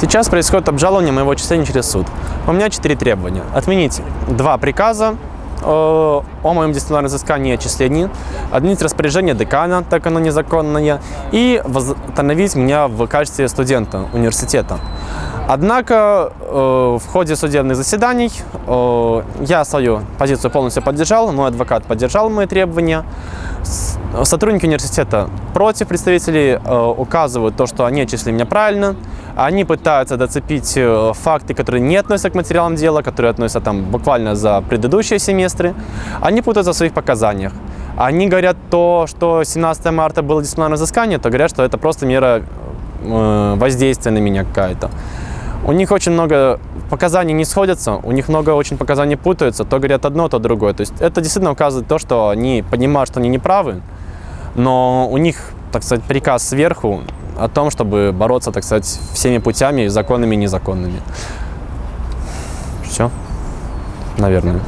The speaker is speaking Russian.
Сейчас происходит обжалование моего отчисления через суд. У меня четыре требования. Отменить два приказа э, о моем дисциплинарном взыскании и отчислении, отменить распоряжение декана, так оно незаконное, и восстановить меня в качестве студента университета. Однако э, в ходе судебных заседаний э, я свою позицию полностью поддержал, мой адвокат поддержал мои требования. Сотрудники университета против представителей э, указывают то, что они отчислили меня правильно. Они пытаются доцепить э, факты, которые не относятся к материалам дела, которые относятся там буквально за предыдущие семестры. Они путаются в своих показаниях. Они говорят то, что 17 марта было дисциплинарное взыскание, то говорят, что это просто мера э, воздействия на меня какая-то. У них очень много показаний не сходятся, у них много очень показаний путаются, то говорят одно, то другое. То есть это действительно указывает то, что они понимают, что они не правы, но у них, так сказать, приказ сверху о том, чтобы бороться, так сказать, всеми путями, законными и незаконными. Все, наверное.